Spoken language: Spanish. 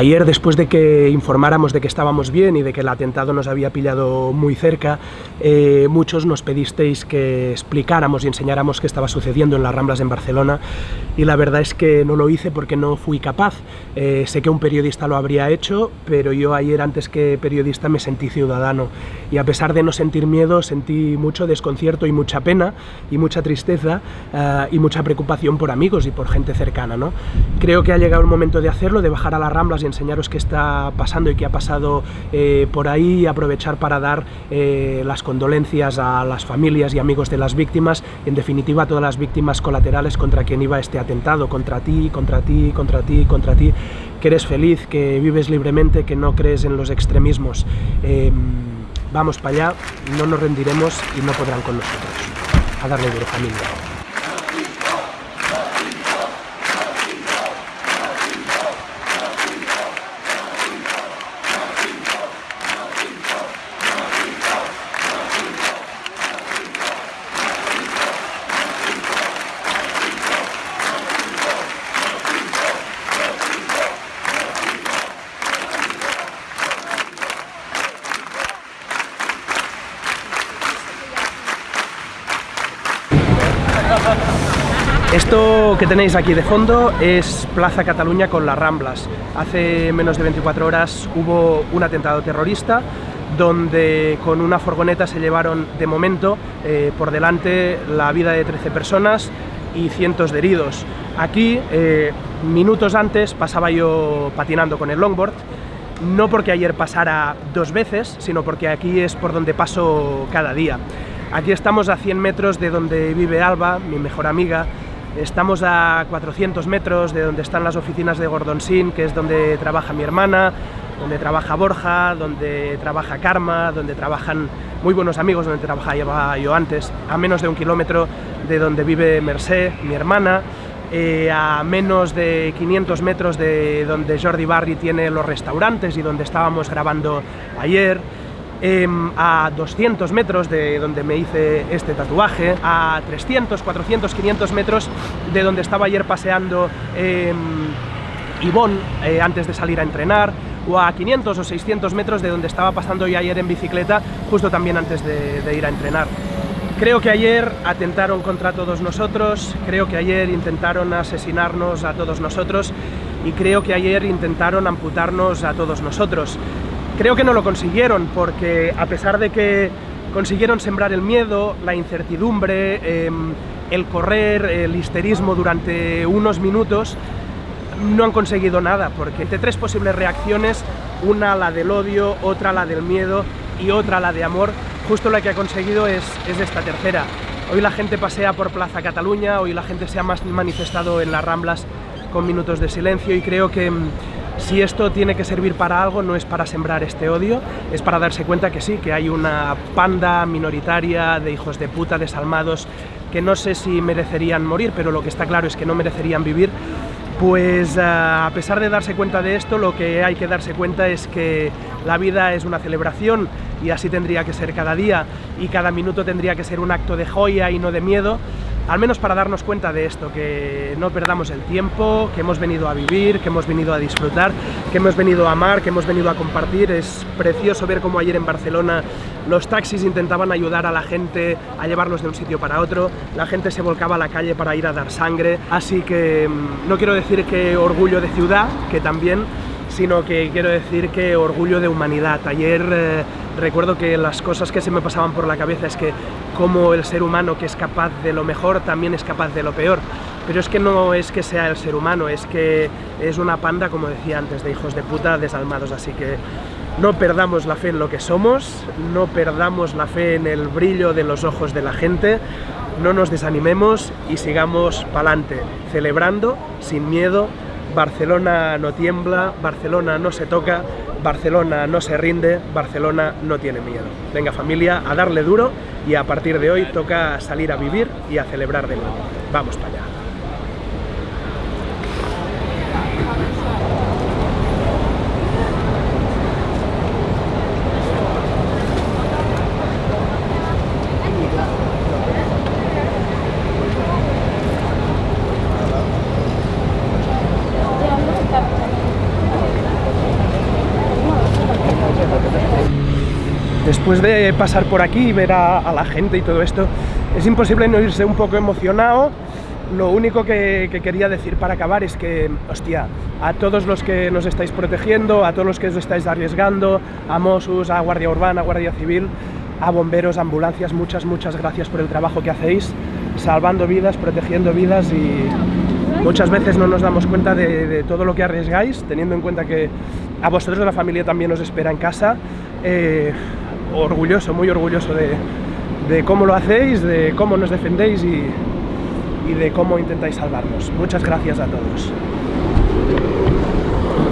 Ayer, después de que informáramos de que estábamos bien y de que el atentado nos había pillado muy cerca, eh, muchos nos pedisteis que explicáramos y enseñáramos qué estaba sucediendo en las Ramblas en Barcelona y la verdad es que no lo hice porque no fui capaz. Eh, sé que un periodista lo habría hecho, pero yo ayer antes que periodista me sentí ciudadano y a pesar de no sentir miedo, sentí mucho desconcierto y mucha pena y mucha tristeza eh, y mucha preocupación por amigos y por gente cercana. ¿no? Creo que ha llegado el momento de hacerlo, de bajar a las Ramblas y enseñaros qué está pasando y qué ha pasado eh, por ahí y aprovechar para dar eh, las condolencias a las familias y amigos de las víctimas en definitiva a todas las víctimas colaterales contra quien iba este atentado, contra ti, contra ti, contra ti, contra ti, que eres feliz, que vives libremente, que no crees en los extremismos. Em, vamos para allá, no nos rendiremos y no podrán con nosotros. A darle duro familia. Esto que tenéis aquí de fondo es Plaza Cataluña con las Ramblas. Hace menos de 24 horas hubo un atentado terrorista donde con una furgoneta se llevaron de momento eh, por delante la vida de 13 personas y cientos de heridos. Aquí, eh, minutos antes, pasaba yo patinando con el longboard, no porque ayer pasara dos veces, sino porque aquí es por donde paso cada día. Aquí estamos a 100 metros de donde vive Alba, mi mejor amiga, Estamos a 400 metros de donde están las oficinas de Gordonsin, que es donde trabaja mi hermana, donde trabaja Borja, donde trabaja Karma, donde trabajan muy buenos amigos, donde trabajaba yo antes, a menos de un kilómetro de donde vive Mercé, mi hermana, eh, a menos de 500 metros de donde Jordi Barry tiene los restaurantes y donde estábamos grabando ayer, Em, a 200 metros de donde me hice este tatuaje, a 300, 400, 500 metros de donde estaba ayer paseando eh, Ivonne eh, antes de salir a entrenar, o a 500 o 600 metros de donde estaba pasando yo ayer en bicicleta, justo también antes de ir a entrenar. Creo que ayer atentaron contra todos nosotros, creo que ayer intentaron asesinarnos a todos nosotros y creo que ayer intentaron amputarnos a todos nosotros. Creo que no lo consiguieron porque a pesar de que consiguieron sembrar el miedo, la incertidumbre, em, el correr, el histerismo durante unos minutos, no han conseguido nada, porque de tres posibles reacciones, una la del odio, otra la del miedo y otra la de amor, justo la que ha conseguido es, es esta tercera. Hoy la gente pasea por Plaza Cataluña, hoy la gente se ha manifestado en las Ramblas con minutos de silencio y creo que em, si esto tiene que servir para algo, no es para sembrar este odio, es para darse cuenta que sí, que hay una panda minoritaria de hijos de puta desalmados que no sé si merecerían morir, pero lo que está claro es que no merecerían vivir, pues eh, a pesar de darse cuenta de esto, lo que hay que darse cuenta es que la vida es una celebración y así tendría que ser cada día y cada minuto tendría que ser un acto de joya y no de miedo al menos para darnos cuenta de esto, que no perdamos el tiempo, que hemos venido a vivir, que hemos venido a disfrutar, que hemos venido a amar, que hemos venido a compartir. Es precioso ver cómo ayer en Barcelona los taxis intentaban ayudar a la gente a llevarlos de un sitio para otro, la gente se volcaba a la calle para ir a dar sangre, así que mm, no quiero decir que orgullo de ciudad, que también, sino que quiero decir que orgullo de humanidad. Ayer eh, recuerdo que las cosas que se me pasaban por la cabeza es que como el ser humano que es capaz de lo mejor también es capaz de lo peor. Pero es que no es que sea el ser humano, es que es una panda, como decía antes, de hijos de puta desalmados. Así que no perdamos la fe en lo que somos, no perdamos la fe en el brillo de los ojos de la gente, no nos desanimemos y sigamos pa'lante, celebrando, sin miedo, Barcelona no tiembla, Barcelona no se toca, Barcelona no se rinde, Barcelona no tiene miedo. Venga familia, a darle duro y a partir de hoy toca salir a vivir y a celebrar de nuevo. Vamos para allá. Después de pasar por aquí y ver a, la gente y todo esto, es imposible no irse un poco emocionado lo único que, quería decir para acabar es que, hostia, a todos los que nos estáis protegiendo, a todos los que os estáis arriesgando, a Mossos, a Guardia Urbana, a Guardia Civil, a bomberos, ambulancias, muchas, muchas gracias por el trabajo que hacéis, salvando vidas, protegiendo vidas y muchas veces no nos damos cuenta de, todo lo que arriesgáis, teniendo en cuenta que a vosotros la familia también os espera en casa. Eh, orgulloso, muy orgulloso de, de cómo lo hacéis, de cómo nos defendéis y, y de cómo intentáis salvarnos. Muchas gracias a todos.